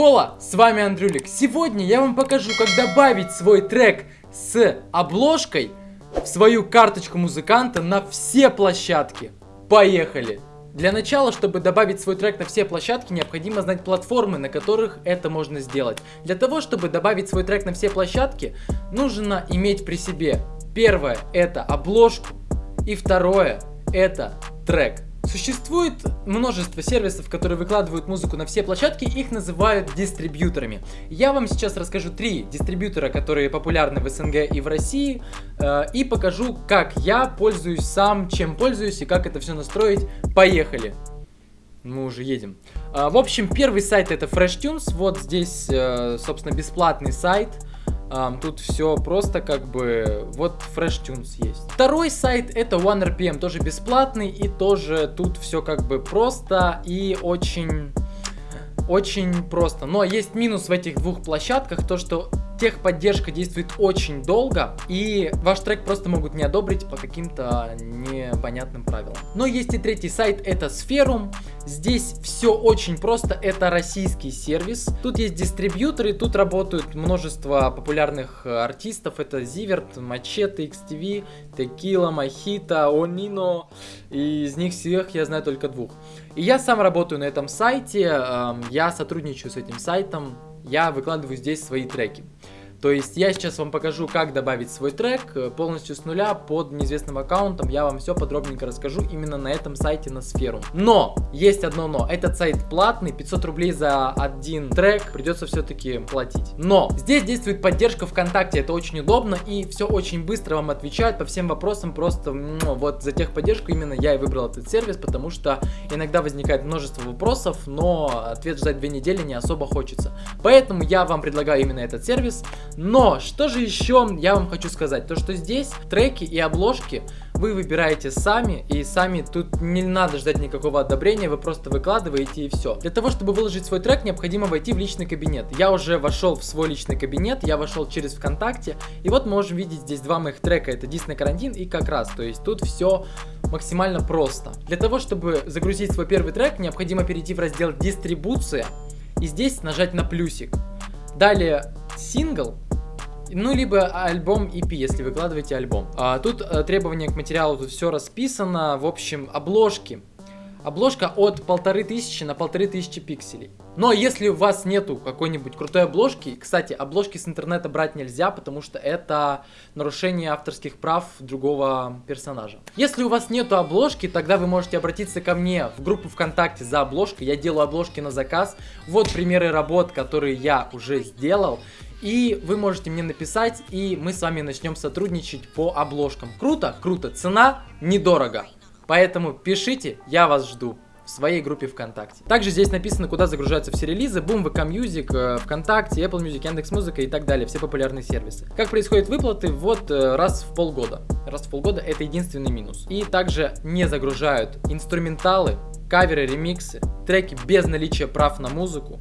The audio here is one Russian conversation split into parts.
Хола, с вами Андрюлик. Сегодня я вам покажу, как добавить свой трек с обложкой в свою карточку музыканта на все площадки. Поехали! Для начала, чтобы добавить свой трек на все площадки, необходимо знать платформы, на которых это можно сделать. Для того, чтобы добавить свой трек на все площадки, нужно иметь при себе первое это обложку и второе это трек. Существует множество сервисов, которые выкладывают музыку на все площадки, их называют дистрибьюторами. Я вам сейчас расскажу три дистрибьютора, которые популярны в СНГ и в России, э, и покажу, как я пользуюсь сам, чем пользуюсь и как это все настроить. Поехали! Мы уже едем. Э, в общем, первый сайт это FreshTunes, вот здесь, э, собственно, бесплатный сайт. Um, тут все просто как бы, вот FreshTunes есть. Второй сайт это OneRPM, тоже бесплатный и тоже тут все как бы просто и очень, очень просто. Но есть минус в этих двух площадках, то что техподдержка действует очень долго, и ваш трек просто могут не одобрить по каким-то непонятным правилам. Но есть и третий сайт, это Sferum. Здесь все очень просто, это российский сервис. Тут есть дистрибьюторы, тут работают множество популярных артистов. Это Зиверт, Мачете, XTV, Текила, Махита, Онино. И из них всех я знаю только двух. И я сам работаю на этом сайте, эм, я сотрудничаю с этим сайтом, я выкладываю здесь свои треки. То есть я сейчас вам покажу, как добавить свой трек э, полностью с нуля под неизвестным аккаунтом. Я вам все подробненько расскажу именно на этом сайте на сферу. Но, есть одно но. Этот сайт платный, 500 рублей за один трек придется все-таки платить. Но, здесь действует поддержка ВКонтакте, это очень удобно и все очень быстро вам отвечают по всем вопросам. Просто ну, вот за техподдержку именно я и выбрал этот сервис, потому что иногда возникает множество вопросов, но ответ ждать две недели не особо хочется. Поэтому я вам предлагаю именно этот сервис. Но, что же еще я вам хочу сказать, то что здесь треки и обложки вы выбираете сами, и сами тут не надо ждать никакого одобрения, вы просто выкладываете и все. Для того, чтобы выложить свой трек, необходимо войти в личный кабинет. Я уже вошел в свой личный кабинет, я вошел через ВКонтакте, и вот можем видеть здесь два моих трека, это Disney Карантин и как раз, то есть тут все максимально просто. Для того, чтобы загрузить свой первый трек, необходимо перейти в раздел «Дистрибуция», и здесь нажать на плюсик. Далее сингл, ну, либо альбом EP, если выкладываете альбом. А, тут а, требования к материалу, тут все расписано. В общем, обложки. Обложка от полторы тысячи на полторы тысячи пикселей. Но если у вас нету какой-нибудь крутой обложки, кстати, обложки с интернета брать нельзя, потому что это нарушение авторских прав другого персонажа. Если у вас нету обложки, тогда вы можете обратиться ко мне в группу ВКонтакте за обложкой. Я делаю обложки на заказ. Вот примеры работ, которые я уже сделал. И вы можете мне написать, и мы с вами начнем сотрудничать по обложкам. Круто? Круто. Цена недорого. Поэтому пишите, я вас жду в своей группе ВКонтакте. Также здесь написано, куда загружаются все релизы, Boom, VK Music, э, ВКонтакте, Apple Music, Яндекс Музыка и так далее, все популярные сервисы. Как происходят выплаты? Вот э, раз в полгода. Раз в полгода это единственный минус. И также не загружают инструменталы, каверы, ремиксы, треки без наличия прав на музыку,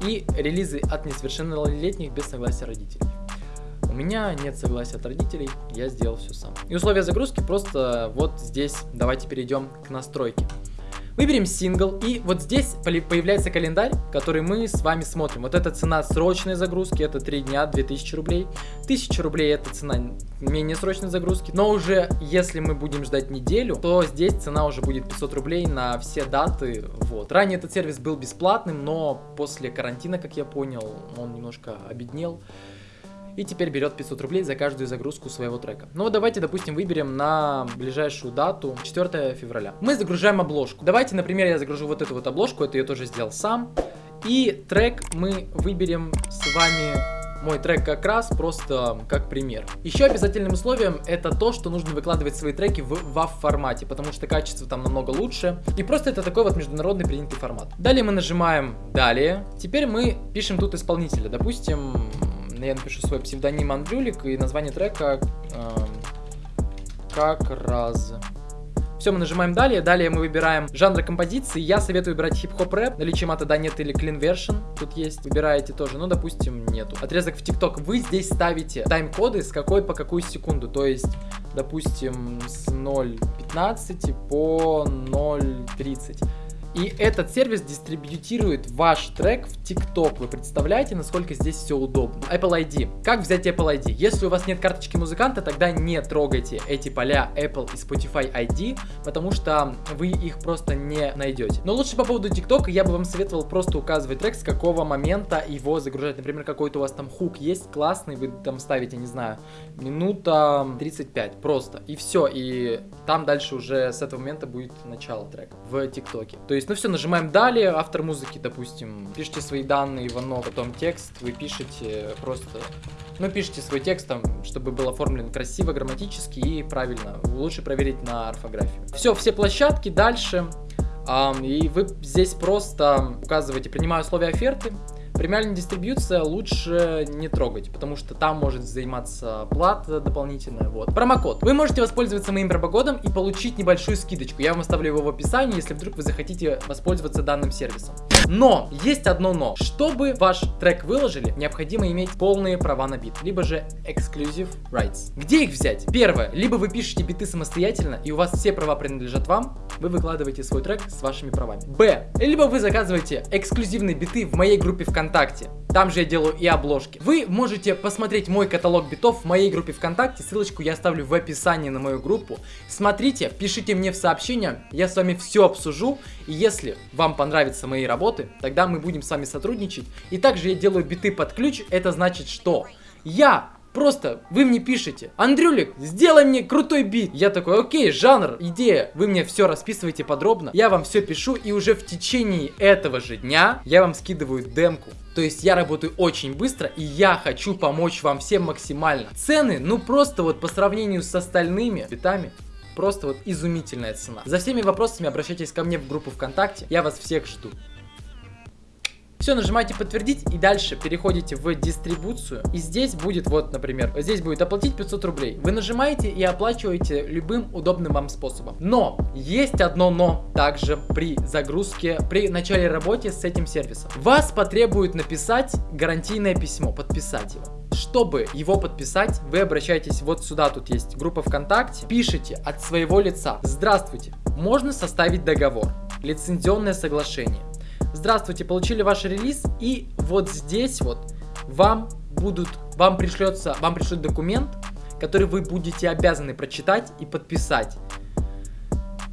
и релизы от несовершеннолетних без согласия родителей. У меня нет согласия от родителей, я сделал все сам. И условия загрузки просто вот здесь. Давайте перейдем к настройке. Выберем сингл, и вот здесь появляется календарь, который мы с вами смотрим. Вот эта цена срочной загрузки, это 3 дня, 2000 рублей. 1000 рублей это цена менее срочной загрузки. Но уже если мы будем ждать неделю, то здесь цена уже будет 500 рублей на все даты. Вот. Ранее этот сервис был бесплатным, но после карантина, как я понял, он немножко обеднел и теперь берет 500 рублей за каждую загрузку своего трека. Ну давайте, допустим, выберем на ближайшую дату 4 февраля. Мы загружаем обложку. Давайте, например, я загружу вот эту вот обложку, это я тоже сделал сам. И трек мы выберем с вами мой трек как раз просто как пример. Еще обязательным условием это то, что нужно выкладывать свои треки в WAV формате, потому что качество там намного лучше. И просто это такой вот международный принятый формат. Далее мы нажимаем «Далее». Теперь мы пишем тут исполнителя. Допустим, я напишу свой псевдоним Андрюлик и название трека э, как раз. Все, мы нажимаем далее. Далее мы выбираем жанр композиции. Я советую выбирать хип-хоп рэп. Наличие мата да нет или clean version. Тут есть. Выбираете тоже. Ну, допустим, нету. Отрезок в ТикТок. Вы здесь ставите тайм-коды с какой по какую секунду. То есть, допустим, с 0.15 по 0.30. И этот сервис дистрибьютирует ваш трек в TikTok. Вы представляете, насколько здесь все удобно? Apple ID. Как взять Apple ID? Если у вас нет карточки музыканта, тогда не трогайте эти поля Apple и Spotify ID, потому что вы их просто не найдете. Но лучше по поводу TikTok я бы вам советовал просто указывать трек, с какого момента его загружать. Например, какой-то у вас там хук есть классный, вы там ставите, не знаю, минута 35 просто. И все, и там дальше уже с этого момента будет начало трека в ТикТоке. То есть, ну все, нажимаем далее, автор музыки, допустим, пишите свои данные в оно, потом текст, вы пишете просто ну, пишите свой текст там, чтобы был оформлен красиво, грамматически и правильно. Лучше проверить на орфографию. Все, все площадки дальше. И вы здесь просто указываете «принимаю условия оферты», Премиальная дистрибьюция лучше не трогать, потому что там может заниматься плата дополнительная. Вот. Промокод. Вы можете воспользоваться моим промокодом и получить небольшую скидочку. Я вам оставлю его в описании, если вдруг вы захотите воспользоваться данным сервисом. Но, есть одно но. Чтобы ваш трек выложили, необходимо иметь полные права на бит, либо же exclusive rights. Где их взять? Первое, либо вы пишете биты самостоятельно, и у вас все права принадлежат вам, вы выкладываете свой трек с вашими правами. Б, либо вы заказываете эксклюзивные биты в моей группе ВКонтакте. Там же я делаю и обложки. Вы можете посмотреть мой каталог битов в моей группе ВКонтакте. Ссылочку я оставлю в описании на мою группу. Смотрите, пишите мне в сообщения, я с вами все обсужу. И если вам понравятся мои работы, тогда мы будем с вами сотрудничать. И также я делаю биты под ключ. Это значит, что я Просто вы мне пишете, Андрюлик, сделай мне крутой бит. Я такой, окей, жанр, идея. Вы мне все расписываете подробно. Я вам все пишу и уже в течение этого же дня я вам скидываю демку. То есть я работаю очень быстро и я хочу помочь вам всем максимально. Цены, ну просто вот по сравнению с остальными битами, просто вот изумительная цена. За всеми вопросами обращайтесь ко мне в группу ВКонтакте, я вас всех жду. Все, нажимаете подтвердить и дальше переходите в дистрибуцию. И здесь будет, вот, например, здесь будет оплатить 500 рублей. Вы нажимаете и оплачиваете любым удобным вам способом. Но, есть одно но также при загрузке, при начале работы с этим сервисом. Вас потребует написать гарантийное письмо, подписать его. Чтобы его подписать, вы обращаетесь вот сюда, тут есть группа ВКонтакте, пишите от своего лица «Здравствуйте, можно составить договор, лицензионное соглашение». Здравствуйте, получили ваш релиз, и вот здесь вот вам будут, вам пришлется, вам пришлет документ, который вы будете обязаны прочитать и подписать.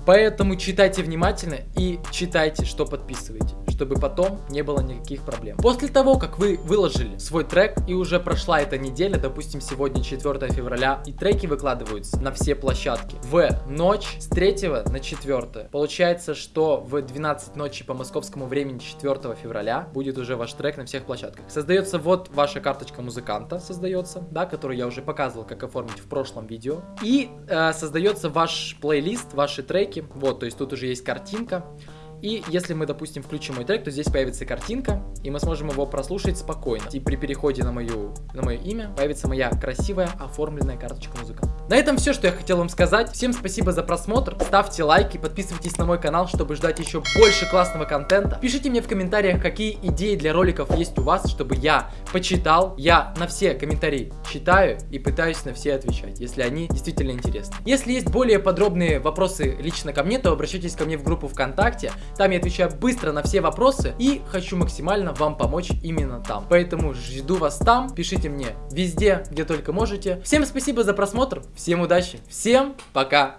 Поэтому читайте внимательно и читайте, что подписываете чтобы потом не было никаких проблем. После того, как вы выложили свой трек и уже прошла эта неделя, допустим, сегодня 4 февраля, и треки выкладываются на все площадки в ночь с 3 на 4. Получается, что в 12 ночи по московскому времени 4 февраля будет уже ваш трек на всех площадках. Создается вот ваша карточка музыканта, создается, да, которую я уже показывал, как оформить в прошлом видео. И э, создается ваш плейлист, ваши треки, вот, то есть тут уже есть картинка. И если мы, допустим, включим мой трек, то здесь появится картинка, и мы сможем его прослушать спокойно. И при переходе на, мою, на мое имя появится моя красивая оформленная карточка музыканта. На этом все, что я хотел вам сказать. Всем спасибо за просмотр, ставьте лайки, подписывайтесь на мой канал, чтобы ждать еще больше классного контента. Пишите мне в комментариях, какие идеи для роликов есть у вас, чтобы я почитал. Я на все комментарии читаю и пытаюсь на все отвечать, если они действительно интересны. Если есть более подробные вопросы лично ко мне, то обращайтесь ко мне в группу ВКонтакте. Там я отвечаю быстро на все вопросы и хочу максимально вам помочь именно там. Поэтому жду вас там, пишите мне везде, где только можете. Всем спасибо за просмотр, всем удачи, всем пока!